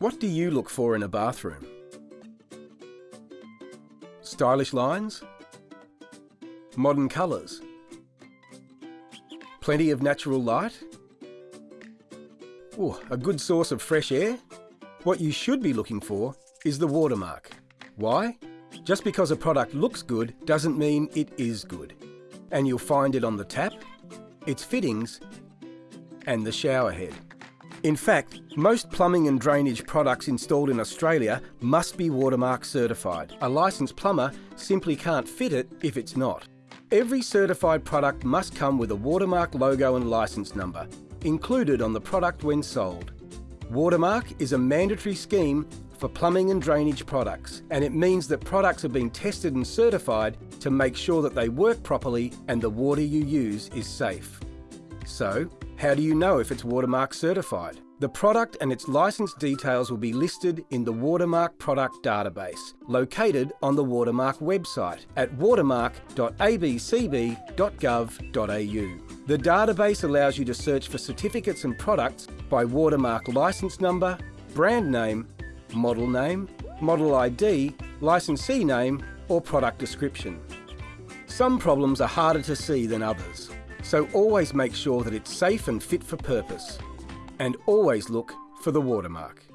What do you look for in a bathroom? Stylish lines? Modern colours? Plenty of natural light? Ooh, a good source of fresh air? What you should be looking for is the watermark. Why? Just because a product looks good doesn't mean it is good. And you'll find it on the tap, its fittings, and the shower head. In fact, most plumbing and drainage products installed in Australia must be Watermark certified. A licensed plumber simply can't fit it if it's not. Every certified product must come with a Watermark logo and license number, included on the product when sold. Watermark is a mandatory scheme for plumbing and drainage products, and it means that products have been tested and certified to make sure that they work properly and the water you use is safe. So, how do you know if it's Watermark certified? The product and its license details will be listed in the Watermark product database, located on the Watermark website at watermark.abcb.gov.au. The database allows you to search for certificates and products by Watermark license number, brand name, model name, model ID, licensee name or product description. Some problems are harder to see than others. So always make sure that it's safe and fit for purpose. And always look for the watermark.